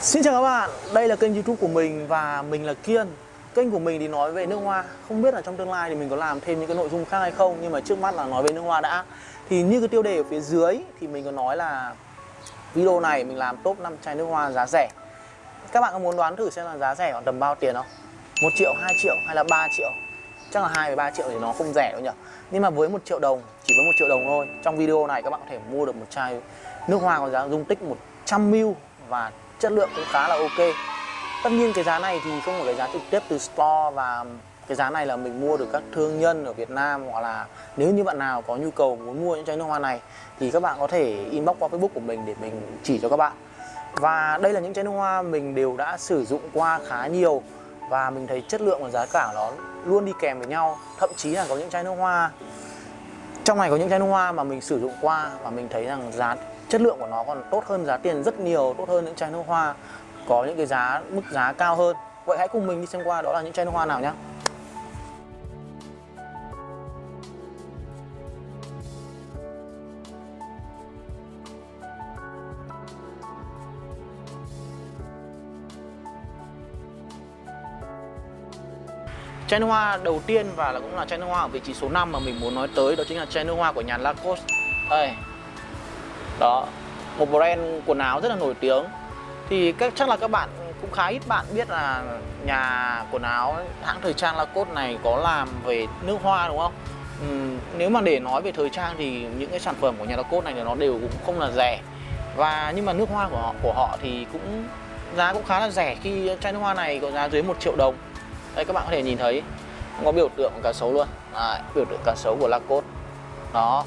Xin chào các bạn, đây là kênh youtube của mình và mình là Kiên. Kênh của mình thì nói về nước hoa. Không biết là trong tương lai thì mình có làm thêm những cái nội dung khác hay không Nhưng mà trước mắt là nói về nước hoa đã. Thì như cái tiêu đề ở phía dưới thì mình có nói là Video này mình làm top 5 chai nước hoa giá rẻ. Các bạn có muốn đoán thử xem là giá rẻ khoảng tầm bao tiền không? 1 triệu, 2 triệu hay là 3 triệu? Chắc là 2 3 triệu thì nó không rẻ đâu nhỉ. Nhưng mà với 1 triệu đồng, chỉ với 1 triệu đồng thôi. Trong video này các bạn có thể mua được một chai nước hoa có giá dung tích 100ml Và chất lượng cũng khá là ok. Tất nhiên cái giá này thì không phải cái giá trực tiếp từ store và cái giá này là mình mua được các thương nhân ở Việt Nam hoặc là nếu như bạn nào có nhu cầu muốn mua những chai nước hoa này thì các bạn có thể inbox qua Facebook của mình để mình chỉ cho các bạn. Và đây là những chai nước hoa mình đều đã sử dụng qua khá nhiều và mình thấy chất lượng và giá cả nó luôn đi kèm với nhau. Thậm chí là có những chai nước hoa, trong này có những chai nước hoa mà mình sử dụng qua và mình thấy rằng giá chất lượng của nó còn tốt hơn giá tiền rất nhiều, tốt hơn những chai nước hoa, có những cái giá, mức giá cao hơn vậy hãy cùng mình đi xem qua đó là những chai nước hoa nào nhé Chai nước hoa đầu tiên và là cũng là chai nước hoa ở vị trí số 5 mà mình muốn nói tới, đó chính là chai nước hoa của nhà Lacoste. Đây. Đó, một brand quần áo rất là nổi tiếng. Thì các chắc là các bạn cũng khá ít bạn biết là nhà quần áo hãng thời trang Lacoste này có làm về nước hoa đúng không? Ừ, nếu mà để nói về thời trang thì những cái sản phẩm của nhà Lacoste này thì nó đều cũng không là rẻ. Và nhưng mà nước hoa của họ của họ thì cũng giá cũng khá là rẻ. Khi chai nước hoa này có giá dưới 1 triệu đồng. Đây các bạn có thể nhìn thấy. Có biểu tượng cá sấu luôn. À, biểu tượng cá sấu của Lacoste. Đó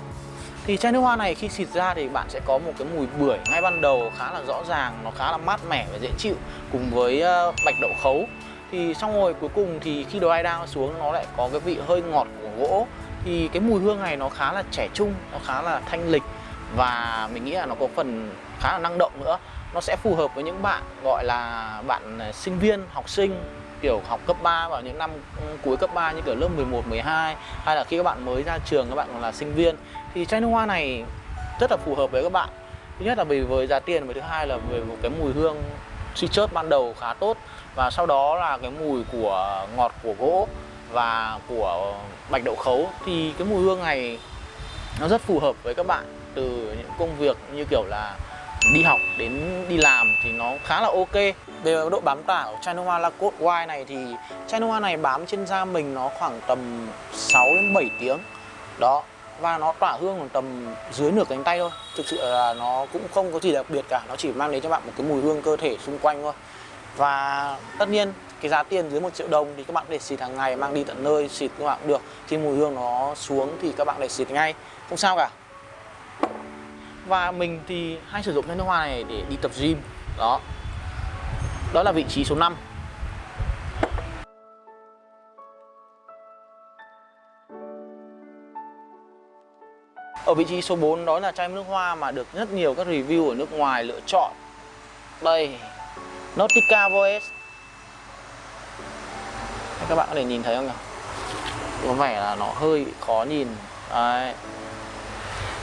thì chai nước hoa này khi xịt ra thì bạn sẽ có một cái mùi bưởi ngay ban đầu khá là rõ ràng, nó khá là mát mẻ và dễ chịu cùng với ờ, bạch đậu khấu. Thì xong rồi, cuối cùng thì khi đồ ai đang xuống nó lại có cái vị hơi ngọt của gỗ. Thì cái mùi hương này nó khá là trẻ trung, nó khá là thanh lịch và mình nghĩ là nó có phần khá là năng động nữa. Nó sẽ phù hợp với những bạn, gọi là bạn ờ, sinh viên, học sinh kiểu học cấp 3 vào những năm cuối cấp 3 như kiểu lớp 11, 12 hay là khi các bạn mới ra trường các bạn còn là sinh viên thì chai nước hoa này rất là phù hợp với các bạn. Thứ nhất là vì với giá tiền và thứ hai là về một cái mùi hương suy chớt ban đầu khá tốt và sau đó là cái mùi của ngọt của gỗ và của bạch đậu khấu. Thì cái mùi hương này nó rất phù hợp với các bạn từ những công việc như kiểu là đi học đến đi làm thì nó khá là ok. Về độ bám tả của chai Lacoste White này thì chai này bám trên da mình nó khoảng tầm 6 đến 7 tiếng. Đó, và nó tỏa hương khoảng tầm dưới nửa cánh tay thôi. Thực sự là nó cũng không có gì đặc biệt cả, nó chỉ mang đến cho bạn một cái mùi hương cơ thể xung quanh thôi. Và tất nhiên, cái giá tiền dưới 1 triệu đồng thì các bạn để xịt hàng ngày, mang đi tận nơi xịt các bạn cũng được. Khi mùi hương nó xuống thì các bạn để xịt ngay. Không sao cả và mình thì hay sử dụng cái nước hoa này để đi tập gym. Đó. Đó là vị trí số 5 Ở vị trí số 4 đó là chai nước hoa mà được rất nhiều các review ở nước ngoài lựa chọn. Đây, Nautica Voice. Các bạn có thể nhìn thấy không nhỉ? Có vẻ là nó hơi khó nhìn. Đấy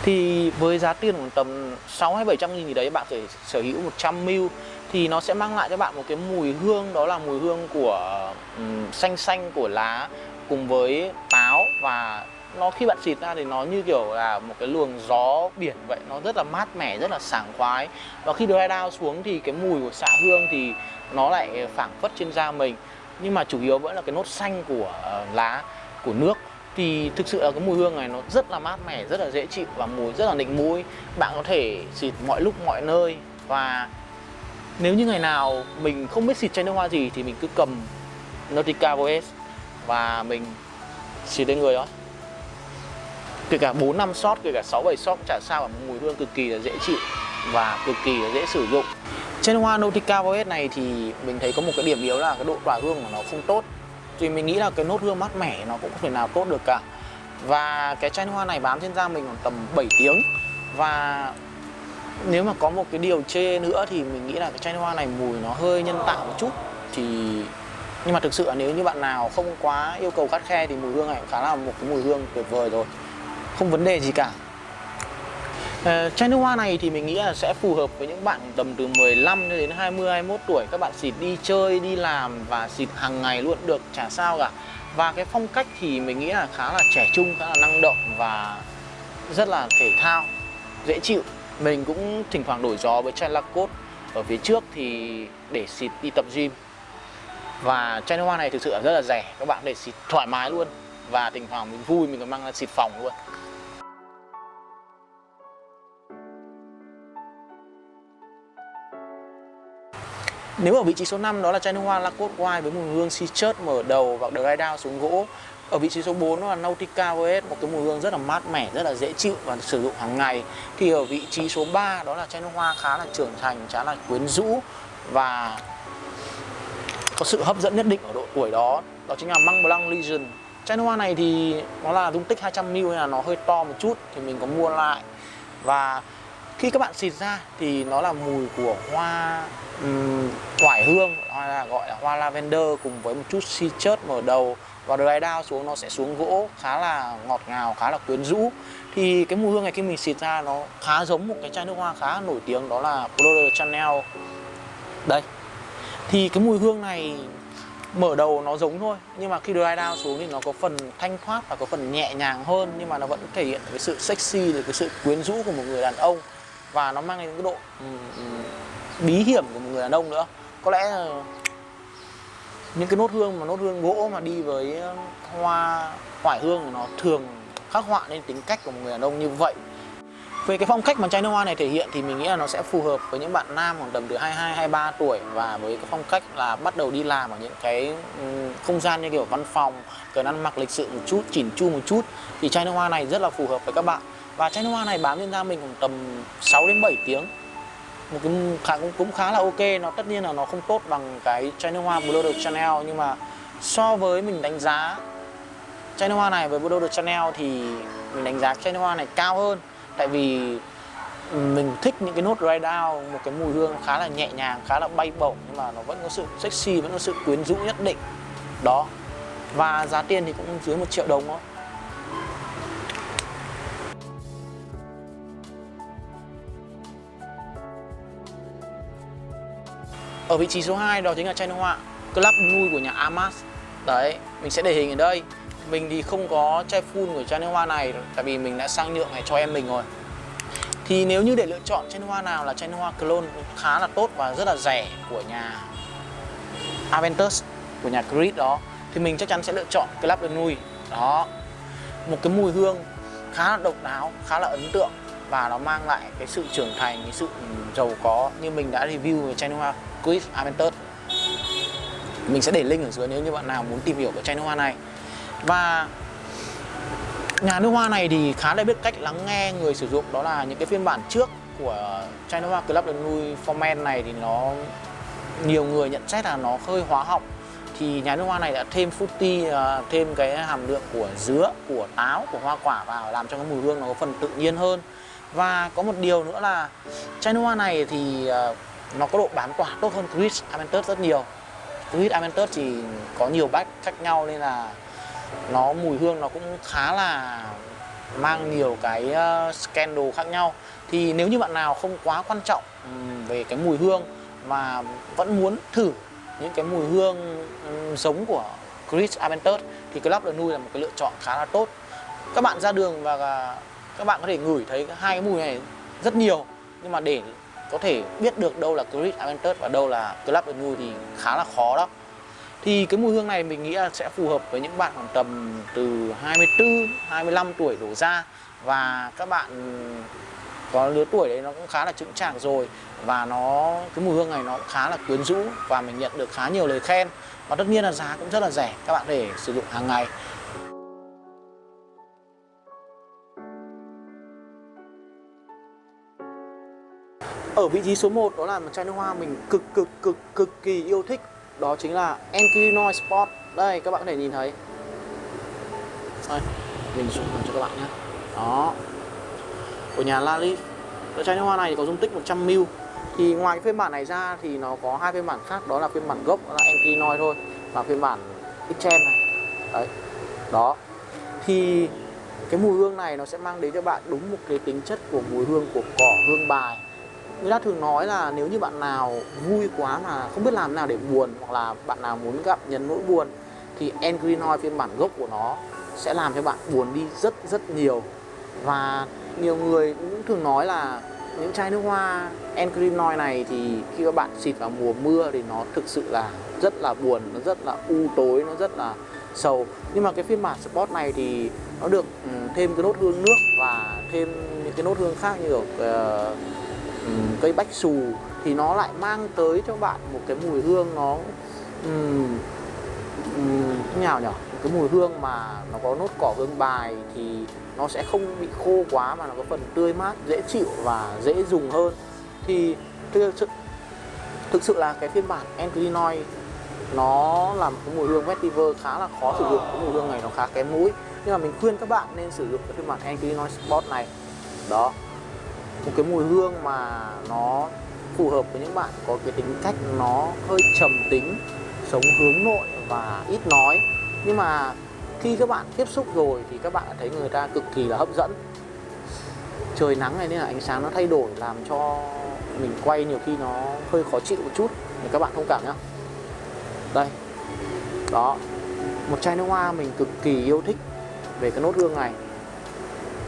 thì với giá tiền khoảng tầm 6 hay 700 nghìn gì đấy bạn phải sở hữu 100 ml thì nó sẽ mang lại cho bạn một cái mùi hương đó là mùi hương của um, xanh xanh của lá cùng với táo. Và nó khi bạn xịt ra thì nó như kiểu là một cái luồng gió biển vậy nó rất là mát mẻ rất là sảng khoái. Và khi dry down xuống thì cái mùi của xạ hương thì nó lại phảng phất trên da mình. Nhưng mà chủ yếu vẫn là cái nốt xanh của uh, lá của nước thì thực sự là cái mùi hương này nó rất là mát mẻ, rất là dễ chịu và mùi rất là nịnh mũi. Bạn có thể xịt mọi lúc, mọi nơi. Và nếu như ngày nào mình không biết xịt chai nước hoa gì thì mình cứ cầm Nautica Voice và mình xịt lên người đó. Kể cả 4 năm shot, kể cả 6 7 shot chả sao mà mùi hương cực kỳ là dễ chịu và cực kỳ là dễ sử dụng. Trên hoa Nautica Voice này thì mình thấy có một cái điểm yếu là cái độ tỏa hương của nó không tốt thì mình nghĩ là cái nốt hương mát mẻ nó cũng không thể nào tốt được cả. Và cái chai hoa này bám trên da mình khoảng tầm 7 tiếng. Và nếu mà có một cái điều chê nữa thì mình nghĩ là cái chai hoa này mùi nó hơi nhân tạo một chút. Thì, nhưng mà thực sự là nếu như bạn nào không quá yêu cầu khắt khe thì mùi hương này khá là một cái mùi hương tuyệt vời rồi. Không vấn đề gì cả. Uh, chai nước hoa này thì mình nghĩ là sẽ phù hợp với những bạn tầm từ 15 đến 20 21 tuổi. Các bạn xịt đi chơi đi làm và xịt hàng ngày luôn được chả sao cả. Và cái phong cách thì mình nghĩ là khá là trẻ trung khá là năng động và rất là thể thao dễ chịu. Mình cũng thỉnh thoảng đổi gió với chai Lacoste ở phía trước thì để xịt đi tập gym. Và chai nước hoa này thực sự là rất là rẻ các bạn để xịt thoải mái luôn. Và thỉnh thoảng mình vui mình còn mang ra xịt phòng luôn. Nếu ở vị trí số 5 đó là chai nước hoa Lacoste White với mùi hương Citrus mở đầu và dry down xuống gỗ. Ở vị trí số 4 đó là Nautica VS, một cái mùi hương rất là mát mẻ, rất là dễ chịu và sử dụng hàng ngày. Thì ở vị trí số 3 đó là chai nước hoa khá là trưởng thành, khá là quyến rũ và có sự hấp dẫn nhất định ở độ tuổi đó. Đó chính là Măng Blanc Legion. Chai nước hoa này thì nó là dung tích 200ml nên là nó hơi to một chút thì mình có mua lại. Và khi các bạn xịt ra thì nó là mùi của hoa um, hương hoa là gọi là hoa lavender cùng với một chút citrus mở đầu. Và dry down xuống nó sẽ xuống gỗ khá là ngọt ngào khá là quyến rũ. Thì cái mùi hương này khi mình xịt ra nó khá giống một cái chai nước hoa khá nổi tiếng đó là Claude Chanel. Đây. Thì cái mùi hương này mở đầu nó giống thôi nhưng mà khi dry down xuống thì nó có phần thanh thoát và có phần nhẹ nhàng hơn nhưng mà nó vẫn thể hiện cái sự sexy cái sự quyến rũ của một người đàn ông và nó mang đến cái độ ừ, ừ. bí hiểm của một người đàn ông nữa. Có lẽ là những cái nốt hương mà nốt hương gỗ mà đi với um, hoa hoải hương nó thường khắc họa nên tính cách của một người đàn ông như vậy. Về cái phong cách mà chai nước hoa này thể hiện thì mình nghĩ là nó sẽ phù hợp với những bạn nam khoảng tầm từ 22 23 tuổi và với cái phong cách là bắt đầu đi làm ở những cái không gian như kiểu văn phòng, cần ăn mặc lịch sự một chút, chỉn chu một chút. Thì chai nước hoa này rất là phù hợp với các bạn. Và chai nước hoa này bám trên da mình khoảng tầm 6 đến 7 tiếng. Một cái khá cũng, cũng khá là ok. Nó tất nhiên là nó không tốt bằng cái chai nước hoa Blue de Chanel. Nhưng mà so với mình đánh giá chai nước hoa này với Blue de Chanel thì mình đánh giá chai nước hoa này cao hơn. Tại vì mình thích những cái nốt dry down một cái mùi hương khá là nhẹ nhàng khá là bay bổng. Nhưng mà nó vẫn có sự sexy vẫn có sự quyến rũ nhất định. Đó. Và giá tiền thì cũng dưới một triệu đồng thôi. Ở vị trí số 2 đó chính là chai nước hoa Club nuôi của nhà Amas. Đấy, mình sẽ để hình ở đây. Mình thì không có chai full của chai nước hoa này Tại vì mình đã sang nhượng này cho em mình rồi. Thì nếu như để lựa chọn chai nước hoa nào là chai nước hoa clone khá là tốt và rất là rẻ của nhà Aventus Của nhà Creed đó Thì mình chắc chắn sẽ lựa chọn Club de Đó Một cái mùi hương khá là độc đáo, khá là ấn tượng và nó mang lại cái sự trưởng thành, cái sự giàu có như mình đã review về chai nước hoa quiz Aventus mình sẽ để link ở dưới nếu như bạn nào muốn tìm hiểu về chai nước hoa này. Và nhà nước hoa này thì khá là biết cách lắng nghe người sử dụng. Đó là những cái phiên bản trước của chai nước hoa Club de Nuit Formen này thì nó, nhiều người nhận xét là nó hơi hóa học. Thì nhà nước hoa này đã thêm fruity ờ, thêm cái hàm lượng của dứa, của táo, của hoa quả vào làm cho cái mùi hương nó có phần tự nhiên hơn. Và có một điều nữa là chai nước hoa này thì ờ, nó có độ bán tỏa tốt hơn Chris Aventus rất nhiều. Chris Aventus thì có nhiều bách khác nhau nên là nó mùi hương nó cũng khá là mang nhiều cái ờ, scandal khác nhau. Thì nếu như bạn nào không quá quan trọng về cái mùi hương mà vẫn muốn thử những cái mùi hương giống của Chris Aventus thì Club de Nui là một cái lựa chọn khá là tốt. Các bạn ra đường và ờ, các bạn có thể ngửi thấy hai cái mùi này rất nhiều. Nhưng mà để có thể biết được đâu là Chris Aventus và đâu là Club de Nuit thì khá là khó đó. Thì cái mùi hương này mình nghĩ là sẽ phù hợp với những bạn khoảng tầm từ 24, 25 tuổi đổ ra. Và các bạn có lứa tuổi đấy nó cũng khá là chững chạc rồi. Và nó cái mùi hương này nó khá là quyến rũ và mình nhận được khá nhiều lời khen. Và tất nhiên là giá cũng rất là rẻ các bạn để sử dụng hàng ngày. Ở vị trí số 1 đó là một chai nước hoa mình cực cực cực cực kỳ yêu thích. Đó chính là Encrinoy Sport Đây các bạn có thể nhìn thấy. Đây, mình zoom cho các bạn nhé. Đó. Của nhà Lali. Cái chai nước hoa này có dung tích 100ml Thì ngoài cái phiên bản này ra thì nó có hai phiên bản khác. Đó là phiên bản gốc đó là Encrinoy thôi. Và phiên bản Xtreme này. Đấy. Đó. Thì cái mùi hương này nó sẽ mang đến cho bạn đúng một cái tính chất của mùi hương của cỏ hương bài người ta thường nói là nếu như bạn nào vui quá mà không biết làm nào để buồn hoặc là bạn nào muốn gặp nhấn nỗi buồn thì Engrinoy phiên bản gốc của nó sẽ làm cho bạn buồn đi rất rất nhiều. Và nhiều người cũng thường nói là những chai nước hoa Engrinoy này thì khi các bạn xịt vào mùa mưa thì nó thực sự là rất là buồn nó rất là u tối nó rất là sầu. Nhưng mà cái phiên bản Sport này thì nó được ừ, thêm cái nốt hương nước và thêm những cái nốt hương khác như kiểu uh, cây bách xù thì nó lại mang tới cho bạn một cái mùi hương nó um, um, nào nhỉ cái mùi hương mà nó có nốt cỏ hương bài thì nó sẽ không bị khô quá mà nó có phần tươi mát dễ chịu và dễ dùng hơn. Thì thực sự thực sự là cái phiên bản Enclinoy nó là một cái mùi hương vetiver khá là khó sử dụng cái mùi hương này nó khá kém mũi. Nhưng mà mình khuyên các bạn nên sử dụng cái phiên bản Enclinoy Sport này. Đó một cái mùi hương mà nó phù hợp với những bạn có cái tính cách nó hơi trầm tính, sống hướng nội và ít nói. Nhưng mà khi các bạn tiếp xúc rồi thì các bạn thấy người ta cực kỳ là hấp dẫn. Trời nắng này nên là ánh sáng nó thay đổi làm cho mình quay nhiều khi nó hơi khó chịu một chút. Để các bạn thông cảm nhá. Đây. Đó. Một chai nước hoa mình cực kỳ yêu thích về cái nốt hương này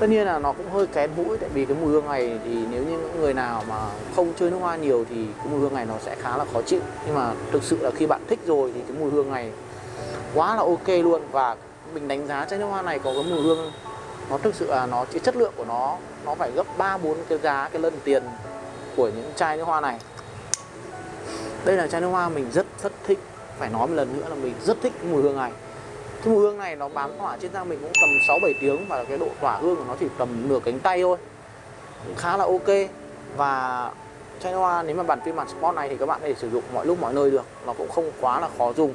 tất nhiên là nó cũng hơi kén mũi, tại vì cái mùi hương này thì nếu như những người nào mà không chơi nước hoa nhiều thì cái mùi hương này nó sẽ khá là khó chịu. Nhưng mà thực sự là khi bạn thích rồi thì cái mùi hương này quá là ok luôn. Và mình đánh giá chai nước hoa này có cái mùi hương, nó thực sự là nó, cái chất lượng của nó nó phải gấp 3 4 cái giá cái lần tiền của những chai nước hoa này. Đây là chai nước hoa mình rất rất thích. Phải nói một lần nữa là mình rất thích cái mùi hương này cái mùi hương này nó bám tỏa trên da mình cũng tầm 6 7 tiếng và cái độ tỏa hương của nó chỉ tầm nửa cánh tay thôi. Cũng khá là ok. Và chai hoa nếu mà bản phiên bản sport này thì các bạn có thể sử dụng mọi lúc mọi nơi được, nó cũng không quá là khó dùng.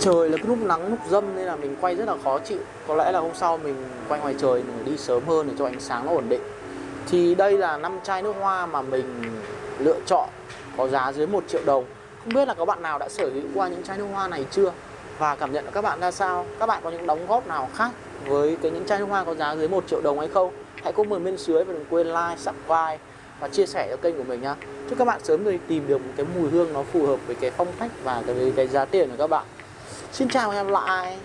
Trời là cái lúc nắng lúc dâm nên là mình quay rất là khó chịu. Có lẽ là hôm sau mình quay ngoài trời mình đi sớm hơn để cho ánh sáng nó ổn định. Thì đây là năm chai nước hoa mà mình lựa chọn có giá dưới 1 triệu đồng. Không biết là có bạn nào đã sở hữu qua những chai nước hoa này chưa? Và cảm nhận của các bạn ra sao? Các bạn có những đóng góp nào khác với cái những chai nước hoa có giá dưới 1 triệu đồng hay không? Hãy comment bên dưới và đừng quên like subscribe và chia sẻ cho kênh của mình nhá. Chúc các bạn sớm được tìm được một cái mùi hương nó phù hợp với cái phong cách và cái, cái giá tiền của các bạn. Xin chào và hẹn gặp lại!